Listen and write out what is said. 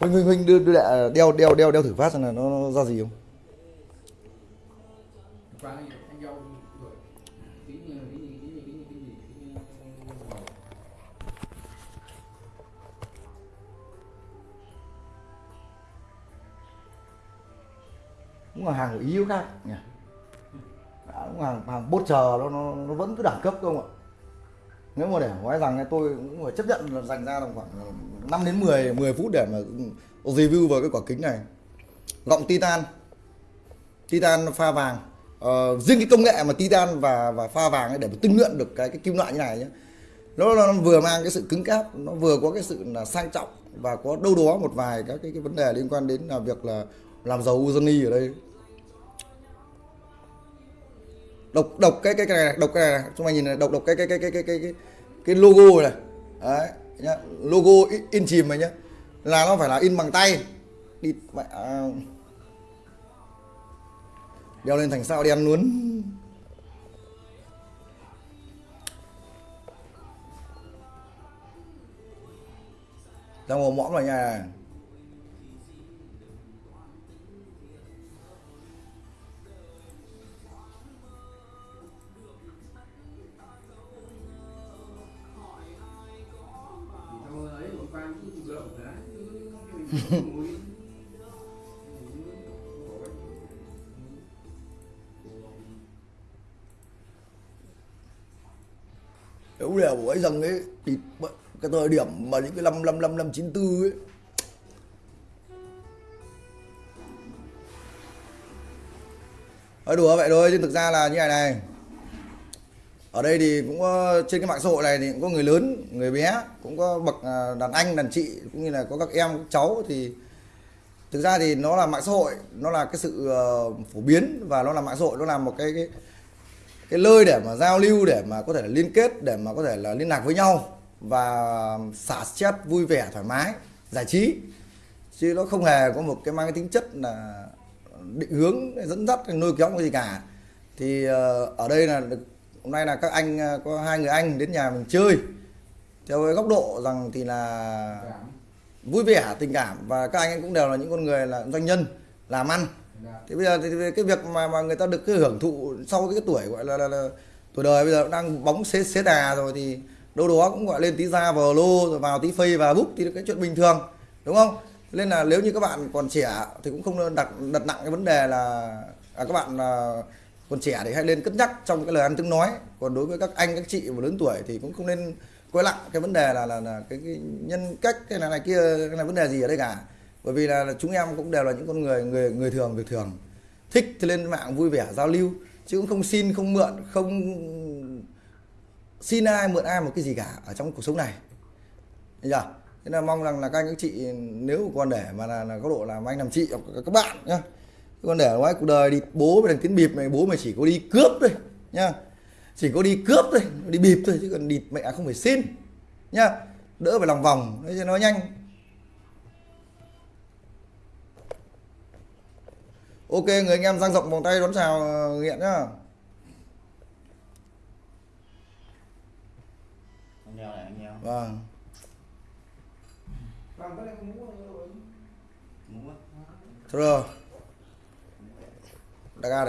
huynh huynh huynh đưa, đưa lại đeo đeo đeo đeo thử phát xem là nó, nó ra gì không? Cũng là hàng của ý khác nhỉ? Cũng hàng hàng bốt chờ nó, nó nó vẫn cứ đẳng cấp không ạ nếu mà để nói rằng tôi cũng phải chấp nhận là dành ra tầm khoảng ờ, 5 đến 10 10 phút để mà ừ, review vào cái quả kính này. Gọng titan. Titan pha vàng. Ờ, riêng cái công nghệ mà titan và và pha vàng ấy để mà tinh luyện được cái cái kim loại như này nhé nó, nó vừa mang cái sự cứng cáp nó vừa có cái sự là sang trọng và có đâu đó một vài các cái, cái vấn đề liên quan đến là việc là làm dầu uzani ở đây độc độc cái cái cái này độc cái này này. chúng mày nhìn này độc độc cái cái cái cái cái cái cái, cái logo này đấy nhá. Logo in, in chìm này nhá. Là nó phải là in bằng tay. Đi mẹ à. đeo lên thành sao đen luôn. Đang ngồi mõm vào nhà này Đúng là của ấy rằng ấy, thì cái thời điểm mà những cái năm năm năm năm chín tư ấy. Nói đùa vậy thôi, chứ thực ra là như này này ở đây thì cũng có, trên cái mạng xã hội này thì cũng có người lớn người bé cũng có bậc à, đàn anh đàn chị cũng như là có các em các cháu. Thì thực ra thì nó là mạng xã hội nó là cái sự ờ, phổ biến và nó là mạng xã hội nó là một cái cái cái nơi để mà giao lưu để mà có thể là liên kết để mà có thể là liên lạc với nhau và xả stress vui vẻ thoải mái giải trí. Chứ nó không hề có một cái mang cái tính chất là định hướng dẫn dắt nuôi kéo cái gì cả. Thì ờ, ở đây là hôm nay là các anh ờ, có hai người anh đến nhà mình chơi. Theo cái góc độ rằng thì là vui vẻ tình cảm và các anh ấy cũng đều là những con người là doanh nhân làm ăn. Thì bây giờ thì cái việc mà mà người ta được cái hưởng thụ sau cái tuổi gọi là, là, là tuổi đời bây giờ đang bóng xế xế đà rồi thì đâu đó cũng gọi lên tí ra vào lô rồi vào tí phây và bút thì cái chuyện bình thường đúng không? Nên là nếu như các bạn còn trẻ thì cũng không đặt đặt nặng cái vấn đề là à, các bạn là còn trẻ thì hãy lên cất nhắc trong cái lời ăn tiếng nói. Còn đối với các anh các chị mà lớn tuổi thì cũng không nên quay lặng cái vấn đề là là, là cái, cái nhân cách cái này này kia cái này vấn đề gì ở đây cả. Bởi vì là, là chúng em cũng đều là những con người người người thường việc thường. Thích thì lên mạng vui vẻ giao lưu chứ cũng không xin không mượn không xin ai mượn ai một cái gì cả ở trong cuộc sống này. Thấy thế là mong rằng là các anh các chị nếu còn để mà là, là có độ làm anh làm chị hoặc các bạn nhá còn để nói cuộc đời đi bố mày thằng tiến bịp này bố mày chỉ có đi cướp thôi nhá chỉ có đi cướp thôi đi bịp thôi chứ còn địt mẹ không phải xin nhá đỡ phải lòng vòng để cho nó nhanh. Ok người anh em dang rộng vòng tay đón chào nghiện nhá. Vâng. Rồi Dakar.